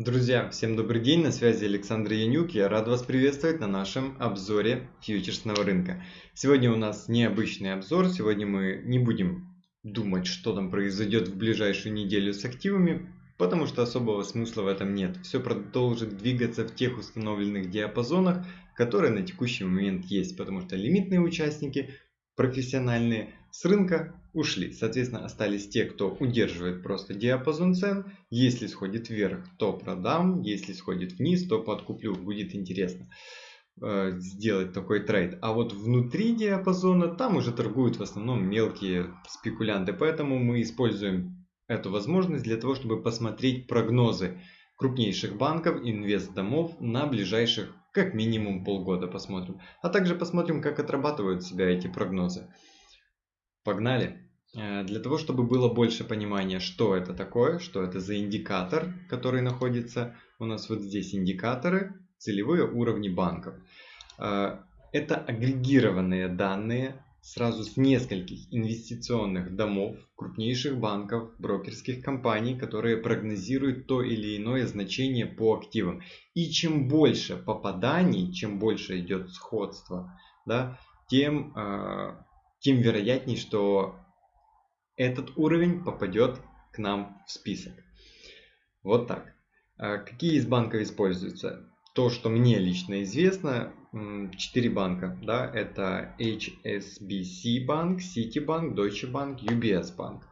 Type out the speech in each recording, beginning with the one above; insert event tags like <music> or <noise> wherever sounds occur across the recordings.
Друзья, всем добрый день, на связи Александр Янюк, я рад вас приветствовать на нашем обзоре фьючерсного рынка. Сегодня у нас необычный обзор, сегодня мы не будем думать, что там произойдет в ближайшую неделю с активами, потому что особого смысла в этом нет. Все продолжит двигаться в тех установленных диапазонах, которые на текущий момент есть, потому что лимитные участники, профессиональные, с рынка ушли. Соответственно, остались те, кто удерживает просто диапазон цен. Если сходит вверх, то продам. Если сходит вниз, то подкуплю. Будет интересно э, сделать такой трейд. А вот внутри диапазона там уже торгуют в основном мелкие спекулянты. Поэтому мы используем эту возможность для того, чтобы посмотреть прогнозы крупнейших банков, инвест-домов на ближайших как минимум полгода посмотрим. А также посмотрим, как отрабатывают себя эти прогнозы. Погнали! Э, для того, чтобы было больше понимания, что это такое, что это за индикатор, который находится у нас вот здесь индикаторы, целевые уровни банков. Э, это агрегированные данные сразу с нескольких инвестиционных домов, крупнейших банков, брокерских компаний, которые прогнозируют то или иное значение по активам. И чем больше попаданий, чем больше идет сходство, да, тем э, тем вероятнее, что этот уровень попадет к нам в список. Вот так. А какие из банков используются? То, что мне лично известно, 4 банка. Да, это HSBC банк, Citibank, Deutsche Bank, UBS банк.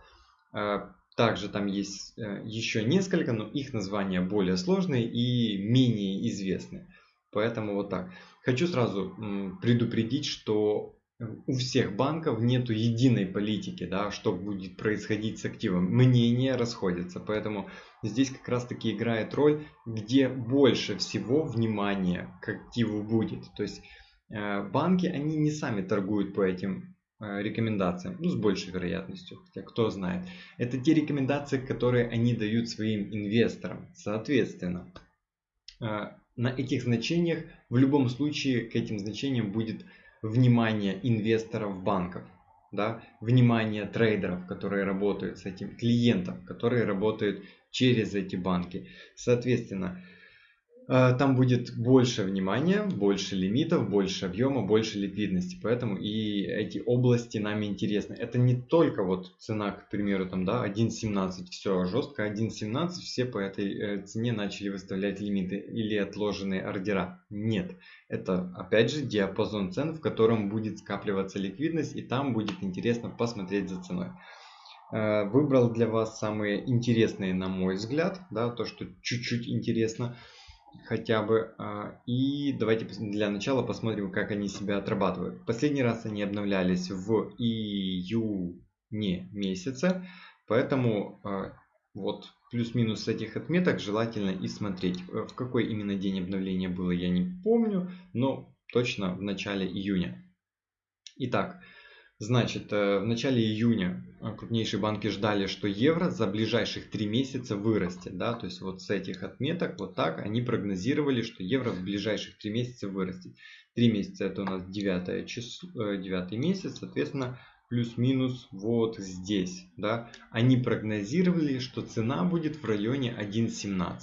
А также там есть э, еще несколько, но их названия более сложные и менее известны. Поэтому вот так. Хочу сразу предупредить, что у всех банков нету единой политики, да, что будет происходить с активом. Мнения расходятся, поэтому здесь как раз таки играет роль, где больше всего внимания к активу будет. То есть э, банки, они не сами торгуют по этим э, рекомендациям, ну с большей вероятностью, хотя кто знает. Это те рекомендации, которые они дают своим инвесторам. Соответственно, э, на этих значениях в любом случае к этим значениям будет внимание инвесторов банков, да, внимание трейдеров, которые работают с этим, клиентов, которые работают через эти банки. Соответственно, там будет больше внимания, больше лимитов, больше объема, больше ликвидности. Поэтому и эти области нам интересны. Это не только вот цена, к примеру, там, да, 1.17, все жестко, 1.17, все по этой э, цене начали выставлять лимиты или отложенные ордера. Нет. Это, опять же, диапазон цен, в котором будет скапливаться ликвидность, и там будет интересно посмотреть за ценой. Э, выбрал для вас самые интересные, на мой взгляд, да, то, что чуть-чуть интересно хотя бы. А, и давайте для начала посмотрим, как они себя отрабатывают. Последний раз они обновлялись в июне месяце, поэтому а, вот плюс-минус этих отметок желательно и смотреть. Э, в какой именно день обновления было, я не помню, но точно в начале июня. Итак, Значит, э, в начале июня э, крупнейшие банки ждали, что евро за ближайших три месяца вырастет. Да? То есть вот с этих отметок, вот так, они прогнозировали, что евро в ближайших три месяца вырастет. Три месяца это у нас 9, число, 9 месяц, соответственно, плюс-минус вот здесь. Да? Они прогнозировали, что цена будет в районе 1.17.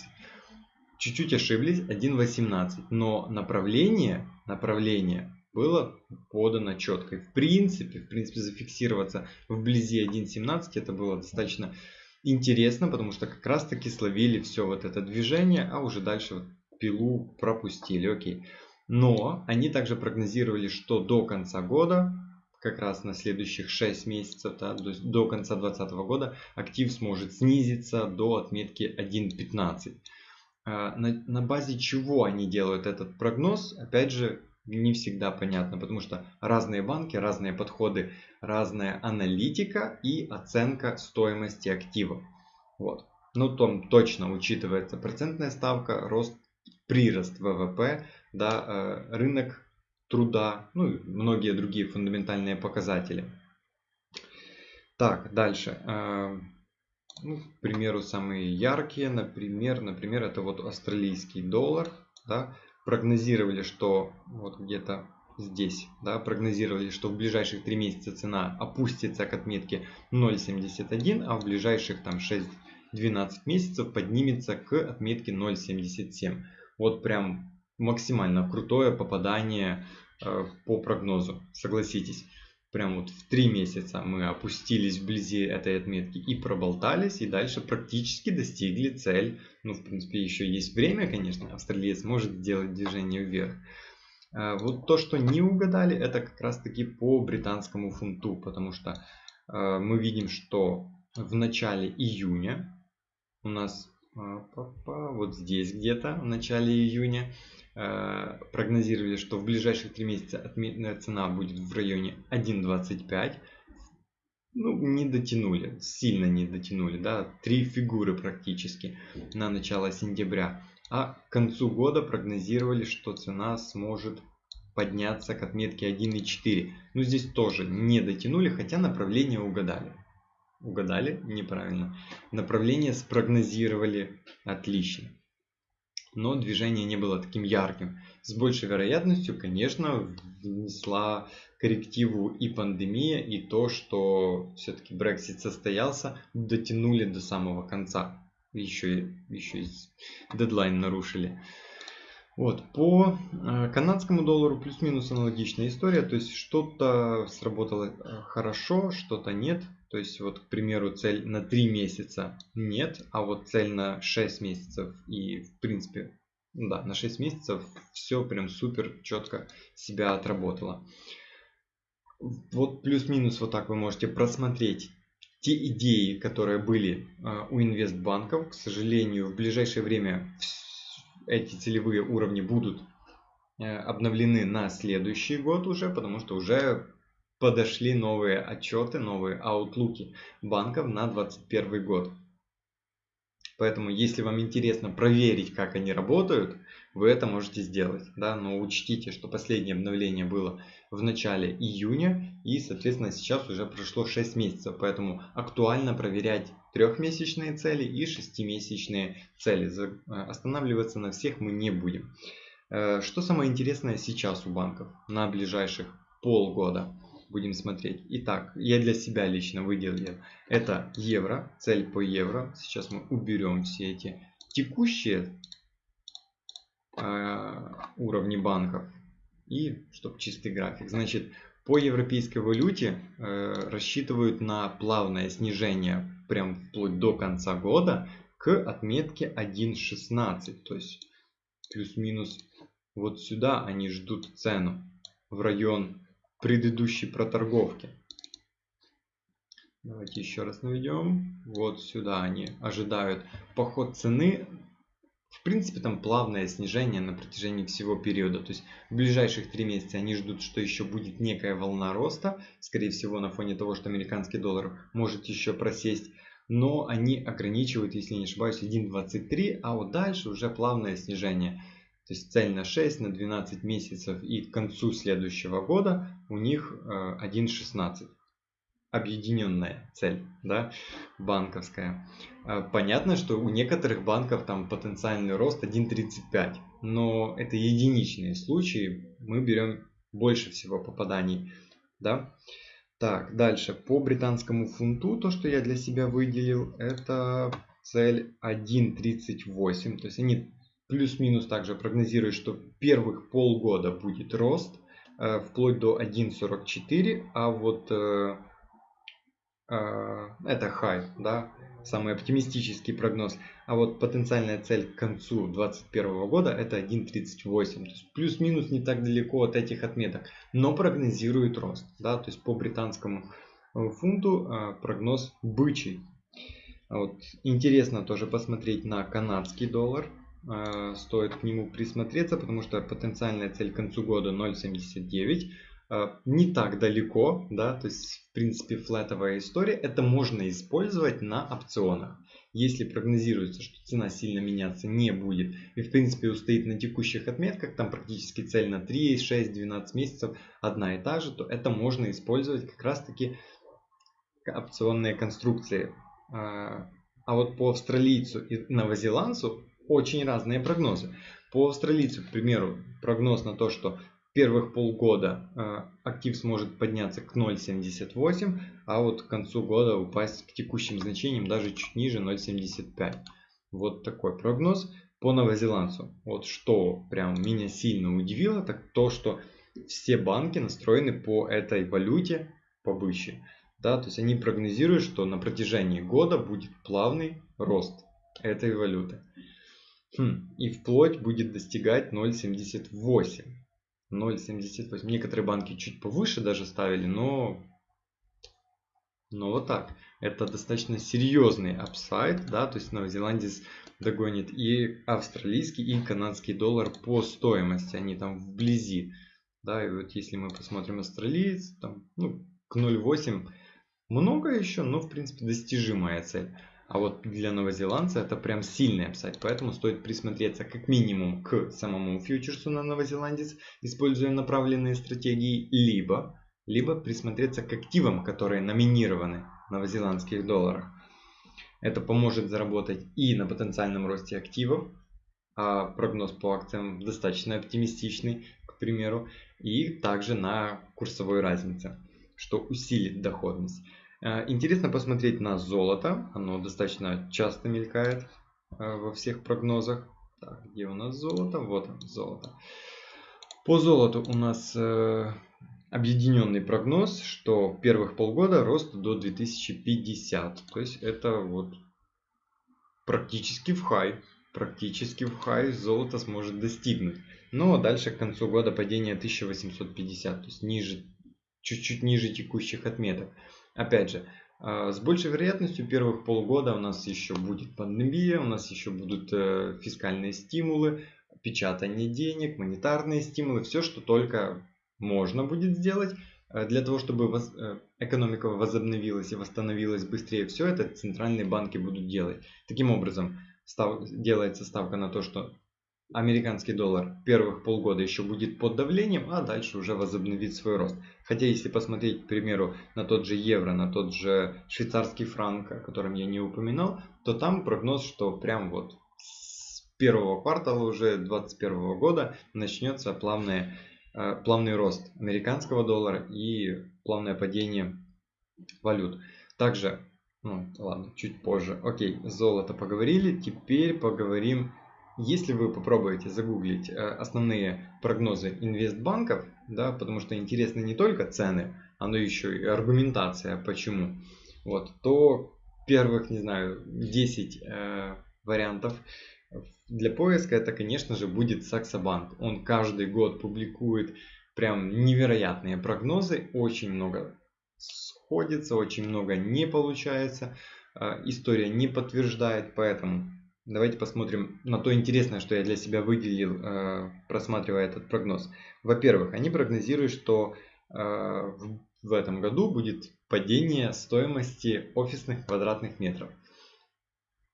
Чуть-чуть ошиблись, 1.18. Но направление, направление было подано четко. И в принципе, в принципе, зафиксироваться вблизи 1.17 это было достаточно интересно, потому что как раз таки словили все вот это движение, а уже дальше вот пилу пропустили, окей. Но они также прогнозировали, что до конца года, как раз на следующих 6 месяцев, да, до, до конца 2020 года, актив сможет снизиться до отметки 1.15. А, на, на базе чего они делают этот прогноз? Опять же, не всегда понятно, потому что разные банки, разные подходы, разная аналитика и оценка стоимости актива. Вот. Ну, там точно учитывается процентная ставка, рост, прирост ВВП, да, э, рынок труда, ну и многие другие фундаментальные показатели. Так, дальше. Э, ну, к примеру, самые яркие, например, например, это вот австралийский доллар, да, прогнозировали, что вот где-то здесь, да, прогнозировали, что в ближайших 3 месяца цена опустится к отметке 0.71, а в ближайших там 6 12 месяцев поднимется к отметке 0.77. Вот прям максимально крутое попадание э, по прогнозу, согласитесь. Прям вот в 3 месяца мы опустились вблизи этой отметки и проболтались, и дальше практически достигли цель. Ну, в принципе, еще есть время, конечно, австралиец может сделать движение вверх. Э, вот то, что не угадали, это как раз таки по британскому фунту, потому что э, мы видим, что в начале июня у нас вот здесь где-то в начале июня прогнозировали, что в ближайших три месяца отметная цена будет в районе 1.25. Ну, не дотянули, сильно не дотянули, да, три фигуры практически на начало сентября. А к концу года прогнозировали, что цена сможет подняться к отметке 1.4. Ну, здесь тоже не дотянули, хотя направление угадали. Угадали неправильно. Направление спрогнозировали отлично но движение не было таким ярким. С большей вероятностью, конечно, внесла коррективу и пандемия, и то, что все-таки Brexit состоялся, дотянули до самого конца. Еще, еще и дедлайн нарушили. Вот, по э, канадскому доллару плюс-минус аналогичная история, то есть что-то сработало э, хорошо, что-то нет. То есть вот, к примеру, цель на 3 месяца нет, а вот цель на 6 месяцев и, в принципе, да, на 6 месяцев все прям супер четко себя отработало. Вот плюс-минус вот так вы можете просмотреть те идеи, которые были э, у инвестбанков. К сожалению, в ближайшее время эти целевые уровни будут э, обновлены на следующий год уже, потому что уже подошли новые отчеты, новые аутлуки банков на 2021 год. Поэтому, если вам интересно проверить, как они работают, вы это можете сделать. Да? Но учтите, что последнее обновление было в начале июня, и, соответственно, сейчас уже прошло 6 месяцев. Поэтому актуально проверять трехмесячные цели и шестимесячные цели. Э, останавливаться на всех мы не будем. Э, что самое интересное сейчас у банков на ближайших полгода? Будем смотреть. Итак, я для себя лично выделил это евро, цель по евро. Сейчас мы уберем все эти текущие э, уровни банков и чтобы чистый график. Значит, по европейской валюте э, рассчитывают на плавное снижение прям вплоть до конца года к отметке 1.16. То есть плюс-минус вот сюда они ждут цену в район предыдущей проторговки. Давайте еще раз наведем. Вот сюда они ожидают поход цены. В принципе, там плавное снижение на протяжении всего периода. То есть в ближайших три месяца они ждут, что еще будет некая волна роста. Скорее всего, на фоне того, что американский доллар может еще просесть. Но они ограничивают, если не ошибаюсь, 1.23, а вот дальше уже плавное снижение. То есть цель на 6, на 12 месяцев и к концу следующего года у них 1.16. Э, Объединенная цель, да, банковская. Э, понятно, что у некоторых банков там потенциальный рост 1.35, но это единичные случаи, мы берем больше всего попаданий, да. Так, дальше, по британскому фунту, то, что я для себя выделил, это цель 1.38, то есть они Плюс-минус также прогнозирует, что первых полгода будет рост э, вплоть до 1.44, а вот э, э, это high, да, самый оптимистический прогноз. А вот потенциальная цель к концу 2021 года это 1.38. То есть плюс-минус не так далеко от этих отметок, но прогнозирует рост. Да, то есть по британскому фунту прогноз бычий. Вот. Интересно тоже посмотреть на канадский доллар. Э, стоит к нему присмотреться, потому что потенциальная цель к концу года 0.79 э, не так далеко, да, то есть в принципе флетовая история, это можно использовать на опционах. Если прогнозируется, что цена сильно меняться не будет и в принципе устоит на текущих отметках, там практически цель на 3, 6, 12 месяцев одна и та же, то это можно использовать как раз таки опционные конструкции. Э, а вот по австралийцу и новозеландцу очень разные прогнозы. По австралийцу, к примеру, прогноз на то, что первых полгода э, актив сможет подняться к 0.78, а вот к концу года упасть к текущим значениям даже чуть ниже 0.75. Вот такой прогноз по новозеландцу. Вот что прям меня сильно удивило, так то, что все банки настроены по этой валюте побыще. Да, то есть они прогнозируют, что на протяжении года будет плавный рост этой валюты. Хм, и вплоть будет достигать 0.78. 0.78. Некоторые банки чуть повыше даже ставили, но, но вот так. Это достаточно серьезный апсайд, да, то есть новозеландец догонит и австралийский, и канадский доллар по стоимости, они там вблизи. Да, и вот если мы посмотрим австралиец, там, ну, к 0.8 много еще, но в принципе достижимая цель. А вот для новозеландца это прям сильный апсайд, поэтому стоит присмотреться как минимум к самому фьючерсу на новозеландец, используя направленные стратегии, либо, либо присмотреться к активам, которые номинированы в новозеландских долларах. Это поможет заработать и на потенциальном росте активов, а прогноз по акциям достаточно оптимистичный, к примеру, и также на курсовой разнице, что усилит доходность. Э, интересно посмотреть на золото. Оно достаточно часто мелькает э, во всех прогнозах. Так, где у нас золото? Вот оно, золото. По золоту у нас э, объединенный прогноз, что первых полгода рост до 2050. То есть это вот практически в хай. Практически в хай золото сможет достигнуть. Но дальше к концу года падение 1850. То есть ниже, чуть-чуть ниже текущих отметок. Опять же, а, с большей вероятностью первых полгода у нас еще будет пандемия, у нас еще будут э, фискальные стимулы, печатание денег, монетарные стимулы, все, что только можно будет сделать э, для того, чтобы э, экономика возобновилась и восстановилась быстрее. Все это центральные банки будут делать. Таким образом, делается ставка на то, что американский доллар первых полгода еще будет под давлением, а дальше уже возобновит свой рост. Хотя если посмотреть, к примеру, на тот же евро, на тот же швейцарский франк, о котором я не упоминал, то там прогноз, что прям вот с первого квартала уже 2021 года начнется плавное, э, плавный рост американского доллара и плавное падение валют. Также, ну ладно, чуть позже. Окей, золото поговорили, теперь поговорим если вы попробуете загуглить э, основные прогнозы инвестбанков, да, потому что интересны не только цены, но еще и аргументация, почему, вот, то первых, не знаю, 10 э, вариантов для поиска это, конечно же, будет Саксобанк. Он каждый год публикует прям невероятные прогнозы, очень много сходится, очень много не получается, э, история не подтверждает, поэтому Давайте посмотрим на то интересное, что я для себя выделил, э, просматривая этот прогноз. Во-первых, они прогнозируют, что э, в этом году будет падение стоимости офисных квадратных метров.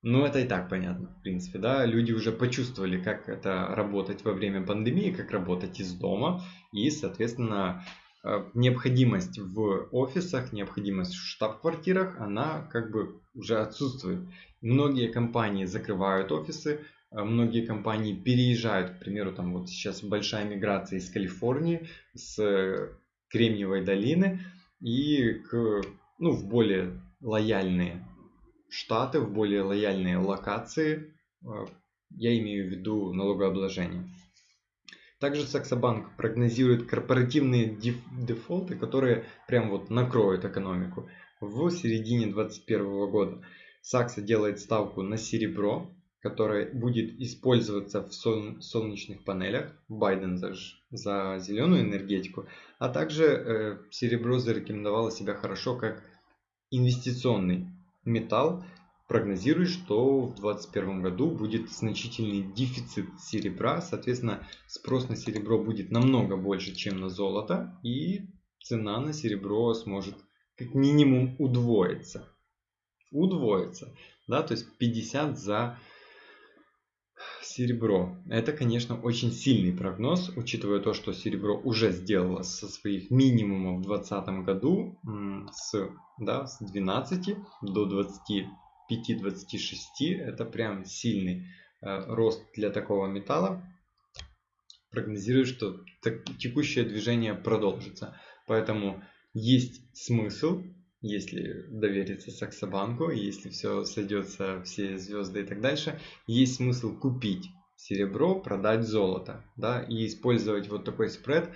Ну, это и так понятно, в принципе, да. Люди уже почувствовали, как это работать во время пандемии, как работать из дома. И, соответственно, э, необходимость в офисах, необходимость в штаб-квартирах, она как бы уже отсутствует. Многие компании закрывают офисы, э, многие компании переезжают, к примеру, там вот сейчас большая миграция из Калифорнии, с Кремниевой долины и к, ну, в более лояльные штаты, в более лояльные локации, э, я имею в виду налогообложение. Также Саксобанк прогнозирует корпоративные дефолты, которые прям вот накроют экономику в середине 2021 года. Сакса делает ставку на серебро, которое будет использоваться в солнечных панелях. Байден за, за зеленую энергетику. А также э, серебро зарекомендовало себя хорошо как инвестиционный металл. Прогнозирует, что в 2021 году будет значительный дефицит серебра. Соответственно, спрос на серебро будет намного больше, чем на золото. И цена на серебро сможет как минимум удвоиться удвоится. Да, то есть 50 за серебро. Это, конечно, очень сильный прогноз, учитывая то, что серебро уже сделало со своих минимумов в 2020 году с, да, с 12 до 25-26. Это прям сильный э, рост для такого металла. прогнозируют, что текущее движение продолжится. Поэтому есть смысл, если довериться Саксобанку, если все сойдется, все звезды и так дальше, есть смысл купить серебро, продать золото, да, и использовать вот такой спред.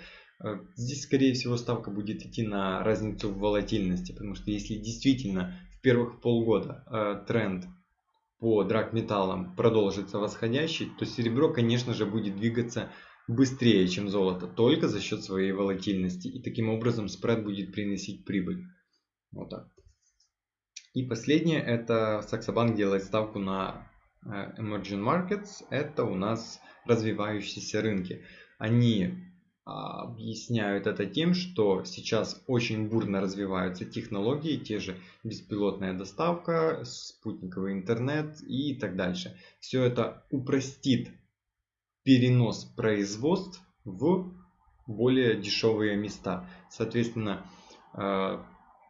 Э, здесь, скорее всего, ставка будет идти на разницу в волатильности, потому что если действительно первых полгода э, тренд по драгметаллам продолжится восходящий, то серебро, конечно же, будет двигаться быстрее, чем золото, только за счет своей волатильности. И таким образом спред будет приносить прибыль. Вот так. И последнее, это Саксобанк делает ставку на э, Emerging Markets. Это у нас развивающиеся рынки. Они объясняют это тем, что сейчас очень бурно развиваются технологии, те же беспилотная доставка, спутниковый интернет и так дальше. Все это упростит перенос производств в более дешевые места. Соответственно, э,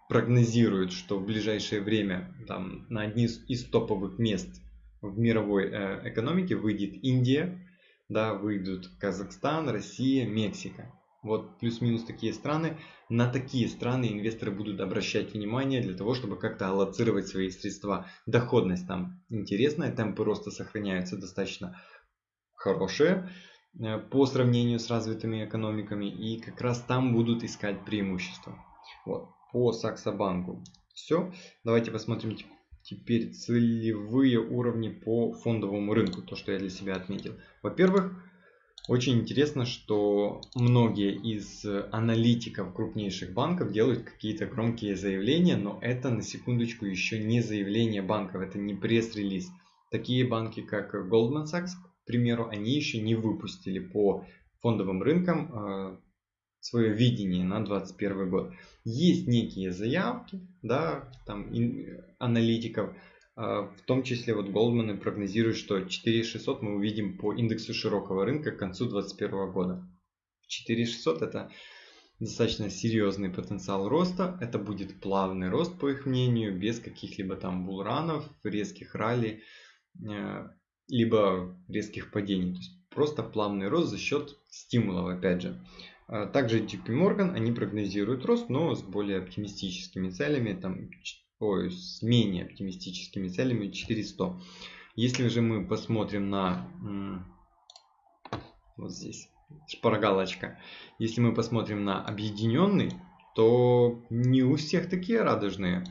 прогнозируют, что в ближайшее время там, на одни из топовых мест в мировой э, экономике выйдет Индия, да, выйдут Казахстан, Россия, Мексика. Вот плюс-минус такие страны. На такие страны инвесторы будут обращать внимание для того, чтобы как-то аллоцировать свои средства. Доходность там интересная, темпы роста сохраняются достаточно хорошие э, по сравнению с развитыми экономиками. И как раз там будут искать преимущества. Вот, по Саксобанку. Все. Давайте посмотрим теперь целевые уровни по фондовому рынку. То, что я для себя отметил. Во-первых, очень интересно, что многие из аналитиков крупнейших банков делают какие-то громкие заявления, но это на секундочку еще не заявление банков, это не пресс-релиз. Такие банки, как Goldman Sachs, к примеру, они еще не выпустили по фондовым рынкам э, свое видение на 2021 год. Есть некие заявки, да, там аналитиков, э, в том числе вот Goldman прогнозирует, что 4600 мы увидим по индексу широкого рынка к концу 2021 года. 4600 это достаточно серьезный потенциал роста. Это будет плавный рост, по их мнению, без каких-либо там булранов, резких ралли. Э, либо резких падений. То есть просто плавный рост за счет стимулов, опять же. А также JP Morgan, они прогнозируют рост, но с более оптимистическими целями, там, ой, с менее оптимистическими целями 400. Если же мы посмотрим на вот здесь шпаргалочка, если мы посмотрим на объединенный, то не у всех такие радужные.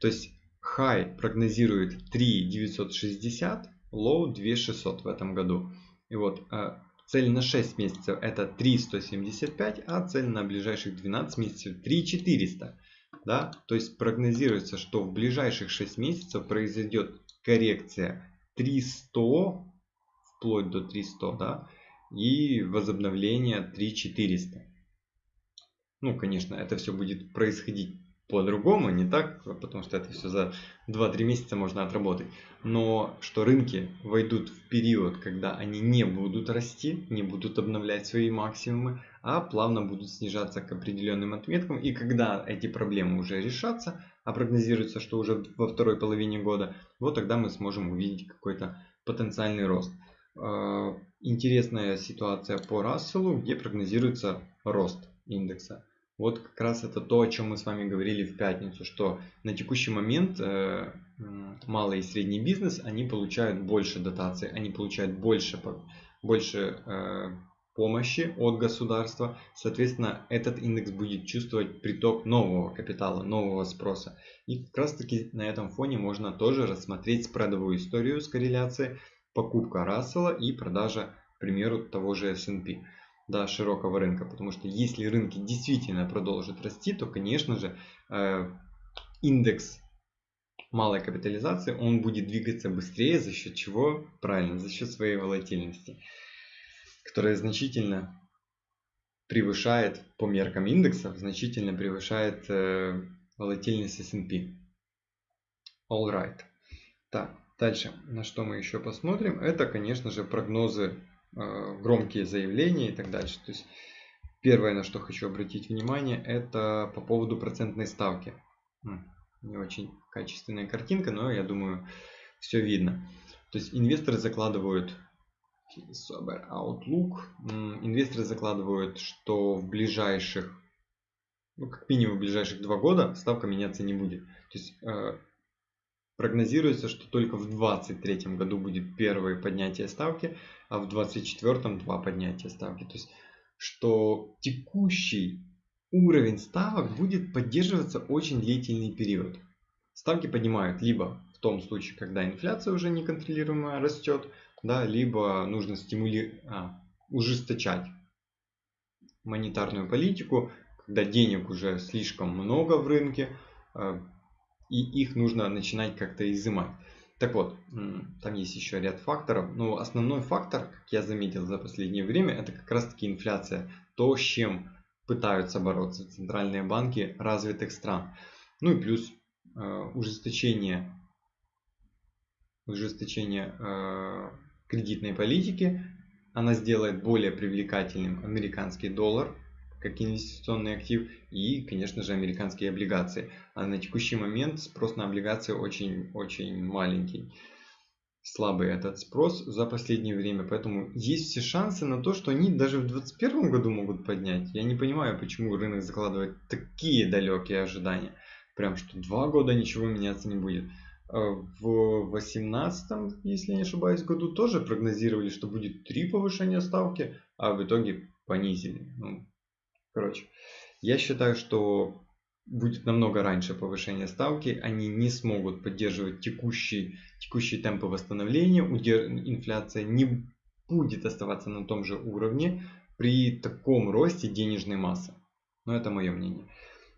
То есть high прогнозирует 3,960, low 2600 в этом году. И вот э, цель на 6 месяцев это 3175, а цель на ближайших 12 месяцев 3400. Да? То есть прогнозируется, что в ближайших 6 месяцев произойдет коррекция 300 вплоть до 300 да? и возобновление 3400. Ну, конечно, это все будет происходить по-другому, не так, потому что это все за 2-3 месяца можно отработать. Но что рынки войдут в период, когда они не будут расти, не будут обновлять свои максимумы, а плавно будут снижаться к определенным отметкам. И когда эти проблемы уже решатся, а прогнозируется, что уже во второй половине года, вот тогда мы сможем увидеть какой-то потенциальный рост. А, интересная ситуация по Расселу, где прогнозируется рост индекса. Вот как раз это то, о чем мы с вами говорили в пятницу, что на текущий момент э, малый и средний бизнес, они получают больше дотаций, они получают больше, больше э, помощи от государства. Соответственно, этот индекс будет чувствовать приток нового капитала, нового спроса. И как раз таки на этом фоне можно тоже рассмотреть спредовую историю с корреляцией покупка Рассела и продажа, к примеру, того же S&P да, широкого рынка. Потому что если рынки действительно продолжат расти, то, конечно же, э, индекс малой капитализации, он будет двигаться быстрее, за счет чего? Правильно, за счет своей волатильности, которая значительно превышает, по меркам индексов, значительно превышает э, волатильность S&P. All right. Так, дальше, на что мы еще посмотрим, это, конечно же, прогнозы громкие заявления и так дальше. То есть первое, на что хочу обратить внимание, это по поводу процентной ставки. Не очень качественная картинка, но я думаю, все видно. То есть инвесторы закладывают Outlook. Инвесторы закладывают, что в ближайших, ну, как минимум в ближайших два года ставка меняться не будет. То есть э, прогнозируется, что только в 2023 году будет первое поднятие ставки, а в 2024 два поднятия ставки. То есть, что текущий уровень ставок будет поддерживаться очень длительный период. Ставки поднимают либо в том случае, когда инфляция уже неконтролируемая растет, да, либо нужно стимули... а, ужесточать монетарную политику, когда денег уже слишком много в рынке, а, и их нужно начинать как-то изымать. Так вот, там есть еще ряд факторов, но основной фактор, как я заметил за последнее время, это как раз таки инфляция. То, с чем пытаются бороться центральные банки развитых стран. Ну и плюс э, ужесточение, ужесточение э, кредитной политики. Она сделает более привлекательным американский доллар как инвестиционный актив и, конечно же, американские облигации. А на текущий момент спрос на облигации очень-очень маленький. Слабый этот спрос за последнее время, поэтому есть все шансы на то, что они даже в 2021 году могут поднять. Я не понимаю, почему рынок закладывает такие далекие ожидания. Прям что два года ничего меняться не будет. А в 2018, если не ошибаюсь, году тоже прогнозировали, что будет три повышения ставки, а в итоге понизили. Ну, короче, я считаю, что будет намного раньше повышение ставки, они не смогут поддерживать текущий, текущие темпы восстановления, инфляция не будет оставаться на том же уровне при таком росте денежной массы. Но это мое мнение.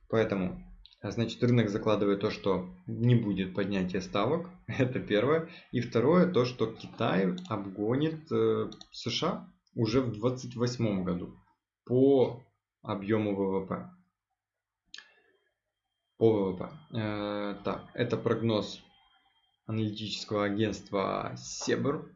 Поэтому а значит, рынок закладывает то, что не будет поднятия ставок. <laughs> Это первое. И второе, то, что Китай обгонит э, США уже в 2028 году по объему ВВП. По ВВП. Э, так, это прогноз аналитического агентства Себер.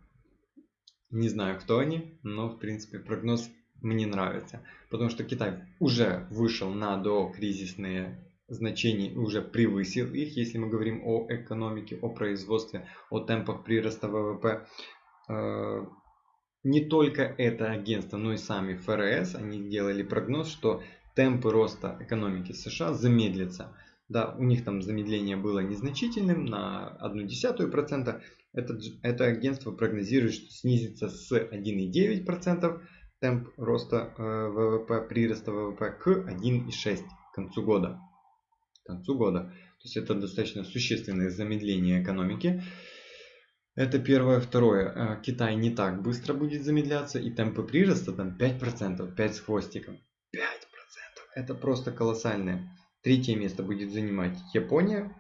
Не знаю, кто они, но, в принципе, прогноз мне нравится. Потому что Китай уже вышел на докризисные значений уже превысил их, если мы говорим о экономике, о производстве, о темпах прироста ВВП. Не только это агентство, но и сами ФРС, они делали прогноз, что темпы роста экономики США замедлятся. Да, у них там замедление было незначительным на 0,1%. Это, это агентство прогнозирует, что снизится с 1,9% темп роста э, ВВП, прироста ВВП к 1,6% к концу года концу года. То есть это достаточно существенное замедление экономики. Это первое. Второе. Э, Китай не так быстро будет замедляться. И темпы прироста там 5%. 5 с хвостиком. 5%. Это просто колоссальное. Третье место будет занимать Япония.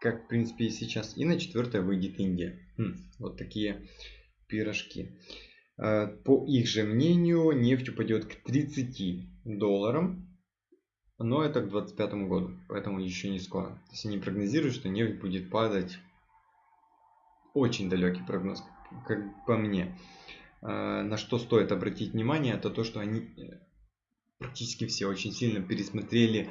Как в принципе и сейчас. И на четвертое выйдет Индия. Хм, вот такие пирожки. Э, по их же мнению, нефть упадет к 30 долларам но это к 2025 году, поэтому еще не скоро. То есть они прогнозируют, что нефть будет падать. Очень далекий прогноз, как по мне. А, на что стоит обратить внимание, это то, что они э, практически все очень сильно пересмотрели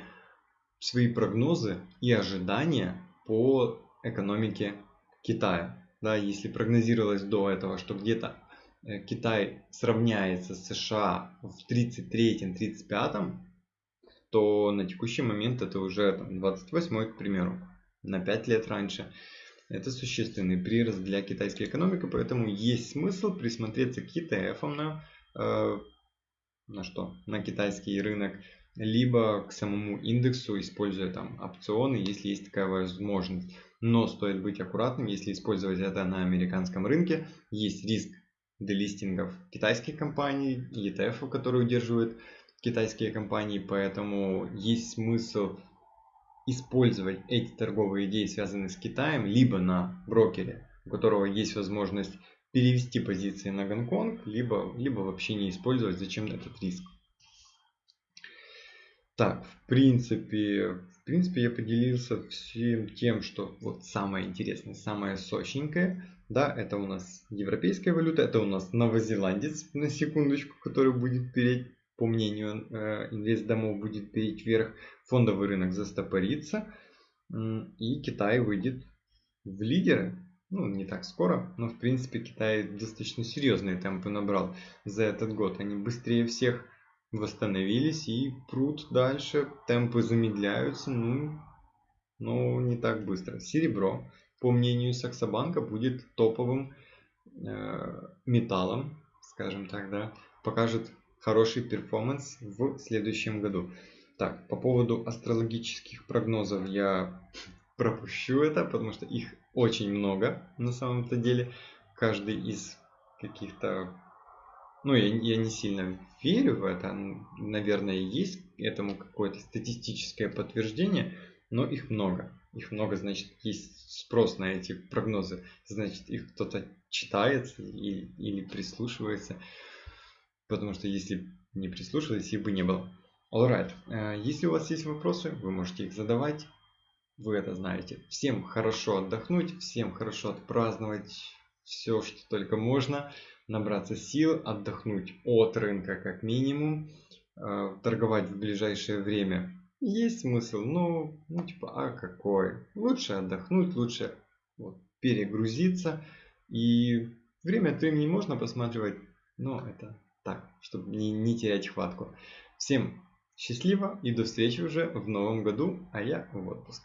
свои прогнозы и ожидания по экономике Китая. Да, если прогнозировалось до этого, что где-то э, Китай сравняется с США в 33-35 то на текущий момент это уже там, 28 к примеру, на 5 лет раньше. Это существенный прирост для китайской экономики, поэтому есть смысл присмотреться к ETF на, э, на что? На китайский рынок, либо к самому индексу, используя там опционы, если есть такая возможность. Но стоит быть аккуратным, если использовать это на американском рынке, есть риск делистингов китайских компаний, ETF, которые удерживают китайские компании, поэтому есть смысл использовать эти торговые идеи, связанные с Китаем, либо на брокере, у которого есть возможность перевести позиции на Гонконг, либо, либо вообще не использовать, зачем этот риск. Так, в принципе, в принципе я поделился всем тем, что вот самое интересное, самое сочненькое. Да, это у нас европейская валюта, это у нас новозеландец, на секундочку, который будет переть по мнению э, инвестдомов, будет перейти вверх, фондовый рынок застопорится, и Китай выйдет в лидеры. ну, не так скоро, но в принципе Китай достаточно серьезные темпы набрал за этот год. Они быстрее всех восстановились и прут дальше, темпы замедляются, ну, но не так быстро. Серебро, по мнению Саксобанка, будет топовым э, металлом, скажем так, да, покажет хороший перформанс в следующем году. Так, по поводу астрологических прогнозов я пропущу это, потому что их очень много на самом-то деле. Каждый из каких-то... Ну, я, я не сильно верю в это. Наверное, есть этому какое-то статистическое подтверждение, но их много. Их много, значит, есть спрос на эти прогнозы. Значит, их кто-то читает или, или прислушивается. Потому что если не прислушивались, их бы не было. Alright. Э, если у вас есть вопросы, вы можете их задавать. Вы это знаете. Всем хорошо отдохнуть, всем хорошо отпраздновать все, что только можно. Набраться сил, отдохнуть от рынка как минимум. Э, торговать в ближайшее время есть смысл, но ну типа, а какой? Лучше отдохнуть, лучше вот, перегрузиться. И время от времени можно посматривать, но это так, чтобы не, не терять хватку. Всем счастливо и до встречи уже в новом году, а я в отпуск.